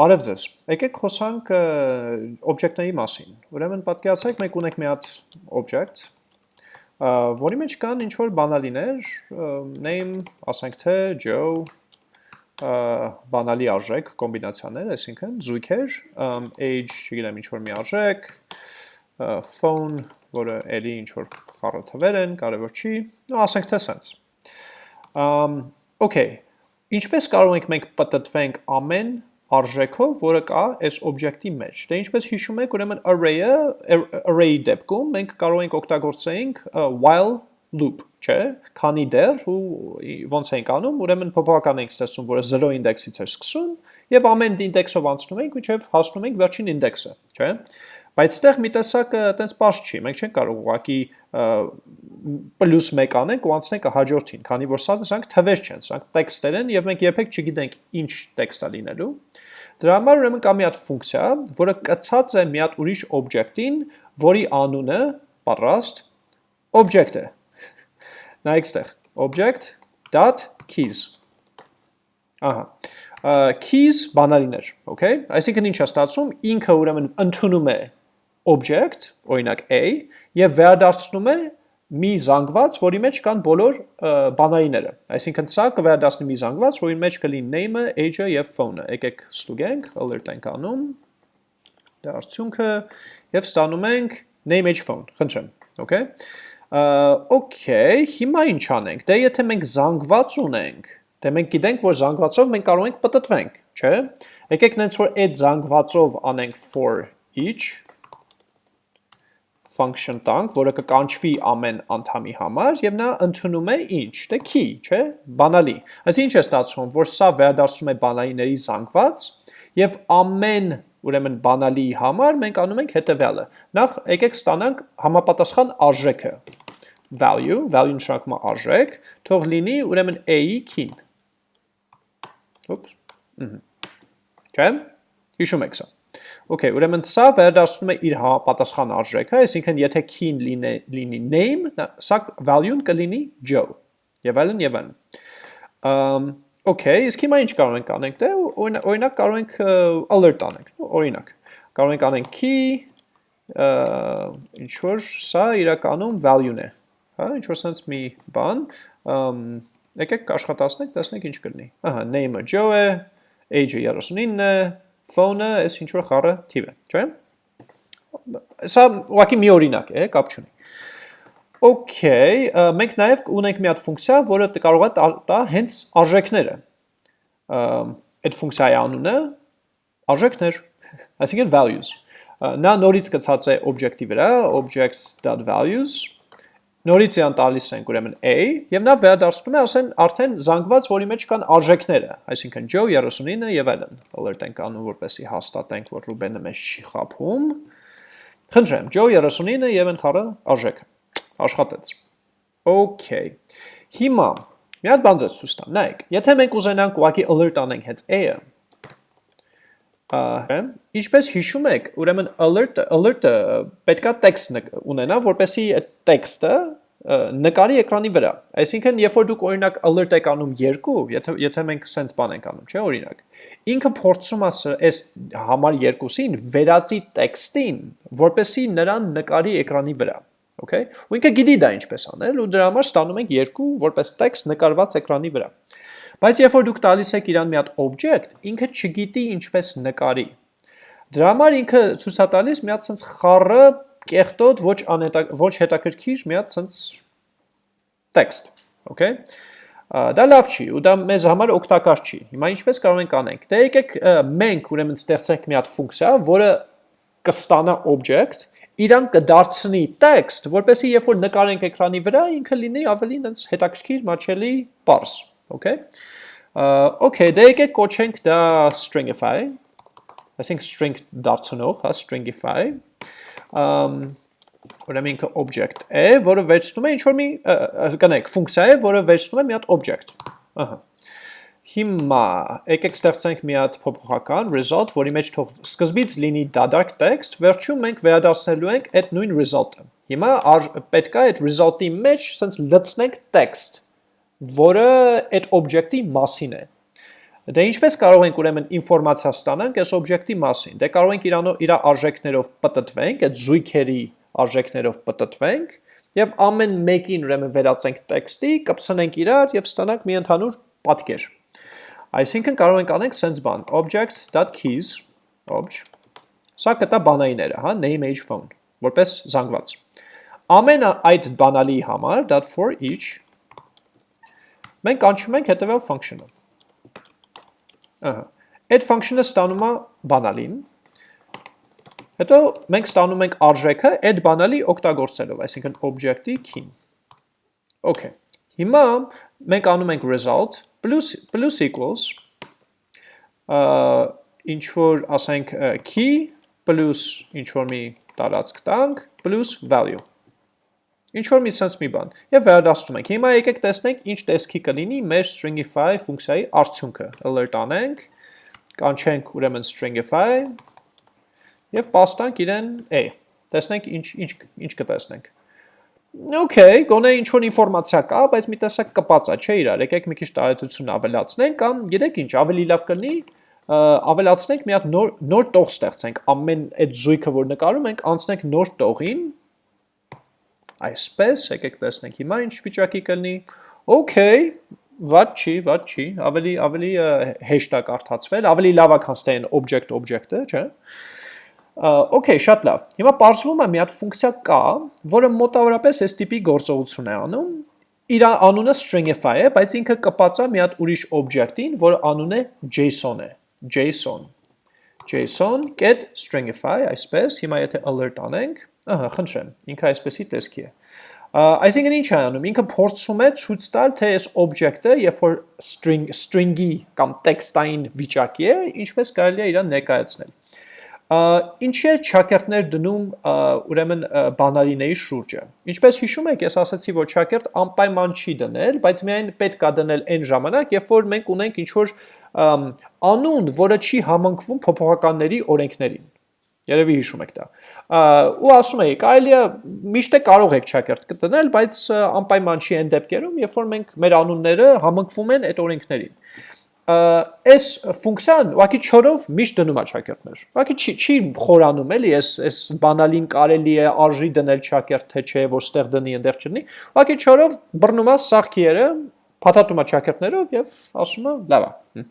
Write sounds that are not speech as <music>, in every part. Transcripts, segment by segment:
Բարև ձեզ։ Եկեք խոսանք օբյեկտների մասին։ Ուրեմն պատկերացրեք մենք ունենք մի հատ օբյեկտ, որի մեջ կան ինչ որ բանալիներ, name, ասենք թե Joe, բանալի արժեք, կոմբինացիաներ, այսինքն զույգեր, age, չգիտեմ, ինչ որ մի արժեք, phone, որը էլի ինչ որ խառը թվեր են, կարևոր չի, ասենք թե սենց։ Okay, ինչպես կարող ենք մենք պատտվենք ամեն արժեքով, որը կա այս օբյեկտի մեջ։ Դե ինչպես հիշում եք, ուրեմն array-ը, array-ի դեպքում մենք կարող ենք օգտագործենք while loop, չէ, քանի դեռ ու ոնց ենք անում, ուրեմն փոփոխական ենք ստացում, որը 0 ինդեքսից է սկսում եւ ամեն ինդեքսով անցնում ենք, ինչեւ հասնում ենք վերջին ինդեքսը, չէ։ Բայց այդտեղ մի տեսակ այտենց པարզ չի, մենք չենք կարող ուղակի պլյուս 1 անենք ու անցնենք հաջորդին, քանի որ սա դրանք թվեր չեն, սրանք տեքստեր են եւ մենք երբեք չգիտենք ինչ տեքստ է լինելու։ Դրա համար ուրեմն կա մի հատ ֆունկցիա, որը կցած է մի հատ ուրիշ օբյեկտին, որի անունը պատրաստ object է։ <laughs> Նայեք ստեղ, object.keys։ Ահա keys բանալիներ, okay? Այսինքն ինչ է ստացվում, ինքը ուրեմն ընդունում է object, օրինակ a, եւ վերադարձնում է մի զանգված, որի մեջ կան բոլոր բանայինները։ Այսինքն սա կվերադասնի մի զանգված, որի մեջ կլինի name-ը, age-ը եւ phone-ը։ Եկեք ստուգենք, alert ենք անում։ Դա արդյունքը եւ ստանում ենք name, age, phone։ Խնդրեմ, okay։ Okay, հիմա ինչ անենք։ Դե եթե մենք զանգված ունենք, դե մենք գիտենք, որ զանգվածով մենք կարող ենք պատտվենք, չէ՞։ Եկեք նենց որ այդ զանգվածով անենք for each function տանք, որը կկանչվի ամեն անդամի համար եւ նա ընդունում է ինչ, դե key, չէ, բանալի։ Այս ինչ է ստացվում, որ սա վերադարձում է բանալիների զանգված եւ ամեն ուրեմն բանալի համար մենք անում ենք հետեւյալը։ Նախ եկեք ստանանք համապատասխան արժեքը. Value, value նշանակում է արժեք, թող լինի ուրեմն a-ի key-ն։ Ուպս։ Չէ՞։ Հիշում եք սա։ Okay, ուրեմն սա վերադասնում է իր պատասխան արժեքը, այսինքն եթե key-ն լինի, name, սա value-ն կլինի Joe։ Եվ այլն եւ այլն։ Um, okay, իսկ հիմա ինչ կարող ենք անենք, դե օրինակ կարող ենք alert անենք, օրինակ։ Կարող ենք անենք key, ինչ որ սա իրականում value-ն է, հա, ինչ որ sense մի բան, um, եկեք աշխատացնենք, տեսնենք ինչ կլինի։ Ահա, name-ը Joe է, age-ը 39 է, phone-ը այս ինչ որ խառը թիվ է, չէ՞։ Սա ուղղակի մի օրինակ է, կապ չունի։ Okay, մենք նաև ունենք մի հատ ֆունկցիա, որը կարող է տա հենց արժեքները։ Այդ ֆունկցիայի անունը արժեքներ, այսինքն values։ Նա նորից գծած է օբյեկտի վրա, objects.values նորից իրան տալիս ենք ուրեմն a, եւ նա վերադարձնում է ասեն արդեն զանգված, որի մեջ կան արժեքները, այսինքն Joe 39 եւ այլն։ Alert ենք անում, որպեսի հաստատենք, որ Ruben-ը մեզ չի խափում։ Խնդրեմ, Joe 39 եւ այն խառը արժեքը։ Աշխատեց։ Okay։ Հիմա մի հատ բան ձեզ ցույց տամ։ Նայեք, եթե մենք ուզենանք ուղակի alert անենք հենց a-ը, Ինչպես հիշում եք, ուրեմն alert alert-ը պետքա տեքստ ունենա, որպեսի այդ տեքստը նկարի էկրանի վրա։ Այսինքն, երբ որ դուք օրինակ alert եք անում 2, եթե եթե մենք sense բան ենք անում, չէ, օրինակ, ինքը փորձում է այս համար 2-ին վերածի տեքստին, որպեսի նրան նկարի էկրանի վրա։ Okay։ Ու ինքը գիտի դա ինչպես անել ու դրա համար ստանում ենք 2 որպես տեքստ նկարված էկրանի վրա։ Բայց երբ որ դուք տալիս եք իրան մի հատ object, ինքը չգիտի ինչպես նկարի։ Դրա համար ինքը ցույց է տալիս մի հատ sense խառը կեղտոտ ոչ անհետա ոչ հետաքրքիր մի հատ sense text, okay? Դա լավ չի ու դա մեզ համար օգտակար չի։ Հիմա ինչպես կարող ենք անենք։ Դե եկեք մենք ուրեմն ստեղծենք մի հատ ֆունկցիա, որը կստանա object, իրան կդարձնի text, որպեսզի երբ որ նկարենք էկրանի վրա, ինքը լինի ավելի այնց հետաքրքիր, մաչելի, པարզ, okay? Okay, դե եկեք կոչենք դա stringify, այսինքն string դարձնող, հա, stringify, ուրեմն ինքը object է, որը վերցնում է ինչ-որ մի, կնեք, ֆունկցիա է, որը վերցնում է մի հատ object, ահա, Հիմա եկեք ստեղծենք մի հատ փոփոխական result, որի մեջ թող սկզբից լինի դադարք text, վերջում մենք վերադասնելու ենք այդ նույն result-ը։ Հիմա պետք է այդ result-ի մեջ սենց լցնենք text, որը այդ օբյեկտի մասին է։ Դե ինչպես կարող ենք ուրեմն ինֆորմացիա ստանանք այս օբյեկտի մասին։ Դե կարող ենք իրանով իր արժեքներով պատտվենք, այդ զույգերի արժեքներով պատտվենք եւ ամեն մեկին ուրեմն վերածենք տեքստի, կպցնենք իրար եւ ստանանք մի ընդհանուր պատկեր։ Այսինքն կարող ենք անենք sense բան object.keys obj Սա կտա բանայիները, հա, name age phone, որպես զանգված։ Ամեն այդ բանալի համար .for each մենք կանչում ենք հետևյալ function-ը։ Ահա։ Այդ function-ը ստանում է բանալին, Հետո մենք ստանում ենք արժեքը այդ բանալի օգտագործելով, այսինքն object-ի key-ն։ Okay։ Հիմա մենք անում ենք result plus plus equals ինչ որ ասենք key plus ինչ որ մի տարածք տանք plus value։ Ինչ որ մի sense մի բան։ Եվ վերադասում ենք։ Հիմա եկեք տեսնենք ինչ տեսքի կլինի մեր stringify ֆունկցիայի արդյունքը։ Alert անենք, կանչենք ուրեմն stringify եւ պաստանք իրեն a։ Տեսնենք ինչ ինչ ինչ կտեսնենք։ Okay, գոնե ինչ որ ինֆորմացիա կա, բայց մի տեսակ կպած է, չէ՞ իրար։ Եկեք մի քիչ տարածություն ավելացնենք կամ գիտեք ինչ, ավելի լավ կլինի ավելացնենք մի հատ նոր նոր տող ստեղծենք ամեն այդ զույգը որ նկարում ենք անցնենք նոր տողին այսպես եկեք տեսնենք հիմա ինչ վիճակի կլինի okay վատ չի վատ չի ավելի ավելի հեշտ է կարդացվել ավելի լավ է քան ստեն object object-ը չէ՞ Okay, շատ լավ։ Հիմա բարձվում է մի հատ ֆունկցիա կա, որը մոտավորապես այս տիպի գործողություն է անում։ Իր անունը stringify է, բայց ինքը կպած է մի հատ ուրիշ object-ին, որը անունը JSON է։ JSON։ JSON get stringify, այսպես, հիմա եթե alert անենք, ահա, խնդրեմ, ինքը այսպեսի տեսքի է։ Այսինքն ինչ է անում, ինքը փորձում է ցույց տալ, թե այս օբյեկտը, երբ որ string string-ի կամ տեքստային վիճակի է, ինչպես կարելի է իրան ներկայացնել։ Ինչի է ճակերտներ դնում ուրեմն բանալիների շուրջը։ Ինչպես հիշում եք, ես ասացի, որ ճակերտ անպայման չի դնել, բայց միայն պետք է դնել այն ժամանակ, երբ որ մենք ունենք ինչ-որ անուն, որը չի համընկվում փոփոխականների օրենքներին։ Երևի հիշում եք դա։ Ու ասում էի, կարելի է միշտ է կարող եք ճակերտ դնել, բայց անպայման չի այն դեպքերում, երբ որ մենք մեր անունները համընկվում են այդ օրենքներին այս ֆունկցիան ուղղակի չորով միշտ դնում է ճակերտներ։ Ուղղակի չի չի խորանում էլի, այս այս բանալին կարելի է արժի դնել ճակերտ թե չէ, որ ստեղ դնի, այնտեղ չդնի։ Ուղղակի չորով բռնում է սաղքիերը, փաթաթում է ճակերտներով եւ ասում է լավ է։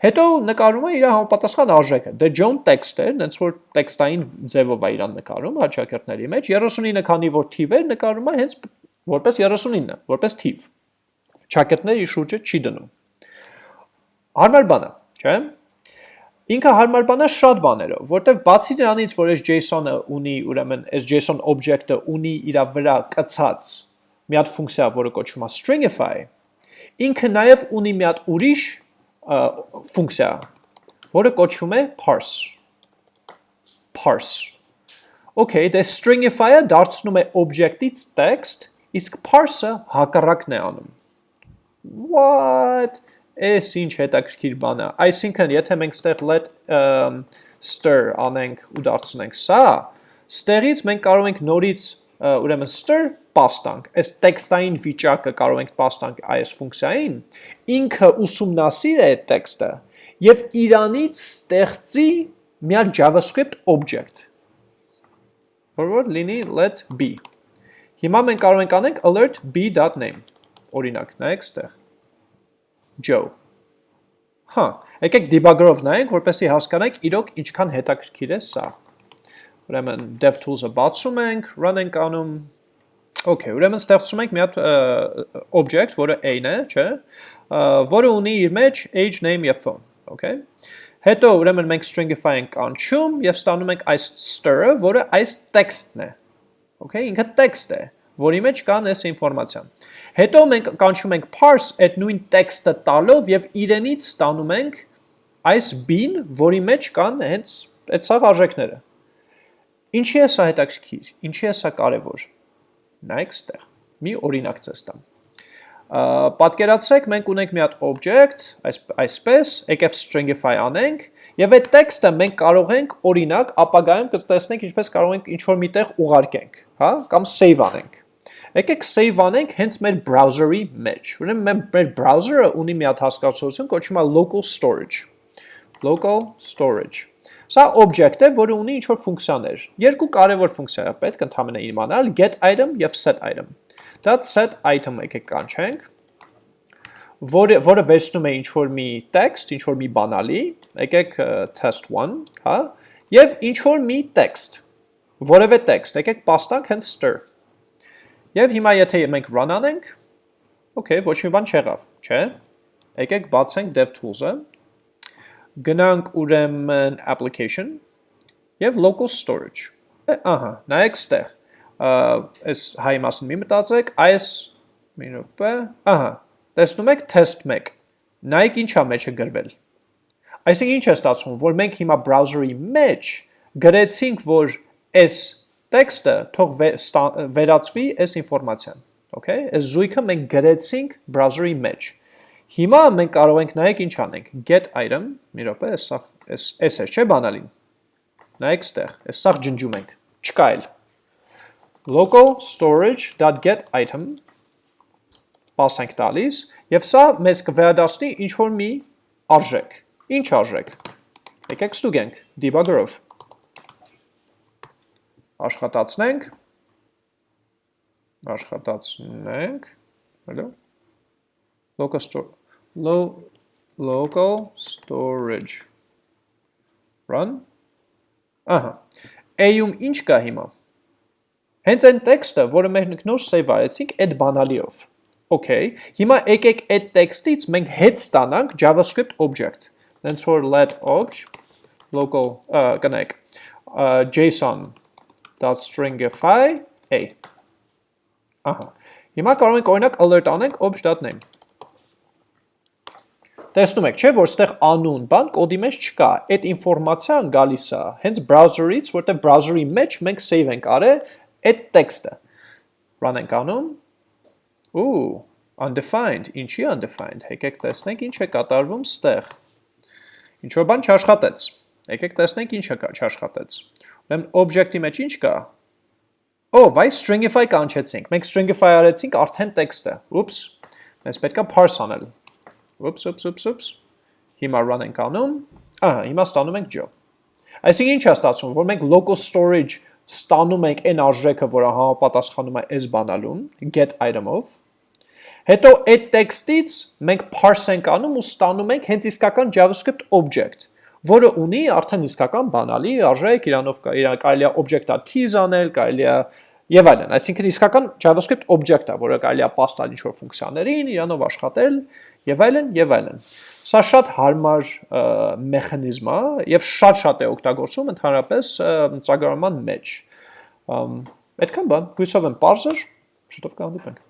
Հետո նկարում է իր համապատասխան արժեքը։ Դե John text է, հենց որ տեքստային ձևով է իրան նկարում հաճակերտների մեջ 39 քանի որ թիվ է, նկարում է հենց որպես 39, որպես թիվ։ Ճակերտների շուրջը չի դնում Հարմար բան է, չէ՞։ Ինքը հարմար բան է շատ բաներով, որտեվ բացի դրանից, որ այս JSON-ը ունի, ուրեմն այս JSON object-ը ունի իր վրա կցած մի հատ ֆունկցիա, որը կոչվում է stringify, ինքը նաև ունի մի հատ ուրիշ ֆունկցիա, որը կոչվում է parse։ Parse։ Okay, դե stringify-ը դարձնում է object-ից text, իսկ parse-ը հակառակն է անում։ What? Էս ինչ հետաքրքիր բան է։ Այսինքն, եթե մենք ստեղ let stir անենք ու դարձնենք սա, ստեղից մենք կարող ենք նորից ուրեմն stir պաստանք, այս տեքստային վիճակը կարող ենք պաստանք այս ֆունկցիային, ինքը ուսումնասիր է այդ տեքստը եւ իրանից ստեղծի մի հատ JavaScript object, որ որ լինի let b։ Հիմա մենք կարող ենք անենք alert b.name, օրինակ, նայեք ստեղ Joe։ Հա, եկեք debugger-ով նայենք, որպեսզի հասկանանք իրոք ինչքան հետաքրքիր է սա։ Ուրեմն DevTools-ը բացում ենք, run ենք անում։ Okay, ուրեմն ստեղծում ենք մի հատ object, որը a-ն է, չէ՞, որը ունի իր մեջ age, name եւ phone, okay։ Հետո ուրեմն մենք stringify ենք անչում եւ ստանում ենք այս stir-ը, որը այս text-ն է։ Okay, ինքը text է, որի մեջ կան այս ինֆորմացիան։ Հետո մենք կանչում ենք parse այդ նույն տեքստը տալով եւ իրենից ստանում ենք այս bin, որի մեջ կան հենց այդ սաղ արժեքները։ Ինչի է սա հետաքրքիր, ինչի է սա կարևոր։ Նայեք ստեղ։ Մի օրինակ ցես տամ։ Պատկերացրեք, մենք ունենք մի հատ object, այս այսպես, եկև stringify անենք, եւ այդ տեքստը մենք կարող ենք օրինակ ապագայում կտեսնենք ինչպես կարող ենք ինչ որ միտեղ ուղարկենք, հա, կամ save անենք։ Եկեք save անենք հենց մեր browser-ի մեջ։ Ուրեմն մեր browser-ը ունի մի հատ հասկացություն, կոչվում է local storage։ Local storage։ Սա object է, որը ունի ինչ-որ ֆունկցիաներ։ Երկու կարևոր ֆունկցիա է պետք ընդհանրապես իմանալ՝ get item եւ set item։ Դա set item եկեք կանչենք, որը որը վերցնում է ինչ-որ մի text, ինչ-որ մի բանալի, եկեք test1, հա, եւ ինչ-որ մի text, որևէ text, եկեք պաստանք հենց stir Եվ հիմա եթե մենք run անենք, okay, ոչ մի բան չեղավ, չէ։ Եկեք բացենք DevTools-ը, գնանք ուրեմն application եւ local storage։ Ահա, նայեք ստեղ։ Այս հայ մասն մի մտածեք, այս մի րոպե, ահա, տեսնում եք test 1։ Նայեք ինչա մեջը գրվել։ Այսինքն ինչ է ստացվում, որ մենք հիմա browser-ի մեջ գրեցինք, որ այս տեքստը թող վերածվի այս ինֆորմացիան, okay? Այս զույգը մենք գրեցինք browser-ի մեջ։ Հիմա մենք կարող ենք նայեք ինչ անենք, get item, մի րոպե, այս սա այս այս է, չէ՞ բանալին։ Նայեք ստեղ, այս սա ջնջում ենք, չկա էլ։ local storage.get item ենք տալիս եւ սա մեզ կվերադասնի ինչ որ մի արժեք։ Ինչ արժեք։ Եկեք ստուգենք debugger-ով աշխատացնենք, աշխատացնենք, հələ, local store, low, local storage, run, ահա, A-ում ինչ կա հիմա, հենց այն տեքստը, որը մեր նոր save արեցինք այդ բանալիով, Okay, հիմա եկեք այդ տեքստից մենք հետ ստանանք JavaScript object, հենց որ let obj local, կնեք, JSON .stringify a։ Ահա։ Հիմա կարող ենք օրինակ alert անենք obj.name։ Տեսնում եք, չէ, որ ստեղ անուն բան կոդի մեջ չկա։ Այդ ինֆորմացիան գալիս է հենց browser-ից, որտեղ browser-ի մեջ մենք save ենք արել այդ տեքստը։ Run ենք անում։ Ու undefined, ինչի undefined։ Եկեք տեսնենք ինչ է կատարվում ստեղ։ Ինչ որ բան չաշխատեց։ Եկեք տեսնենք ինչ է չաշխատեց։ Ուրեմն object-ի մեջ ինչ կա։ Ո, վայ stringify կանչեցինք։ Մենք stringify արեցինք արդեն տեքստը։ Ուպս։ Մենք պետքա parse անել։ Ուպս, ուպս, ուպս, ուպս։ Հիմա run ենք անում։ Ահա, հիմա ստանում ենք Joe։ Այսինքն ինչ է ստացվում, որ մենք local storage ստանում ենք այն արժեքը, որը համապատասխանում է այս բանալուն, get item-ով։ Հետո այդ տեքստից մենք parse ենք անում ու ստանում ենք հենց իսկական JavaScript object որը ունի արդեն իսկական բանալի արժեք, իրանով կարելի է object.keys անել, կարելի է եւ այլն, այսինքն իսկական JavaScript object-ը, որը կարելի է պաստալ ինչ-որ ֆունկցիաներին, իրանով աշխատել եւ այլն եւ այլն։ Սա շատ հարմար մեխանիզմ է եւ շատ-շատ է օգտագործում ընդհանրապես ծրագրավորման մեջ։ Այդքան բան, հույսով եմ, բարձր, շուտով կհանդիպենք։